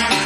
Bye.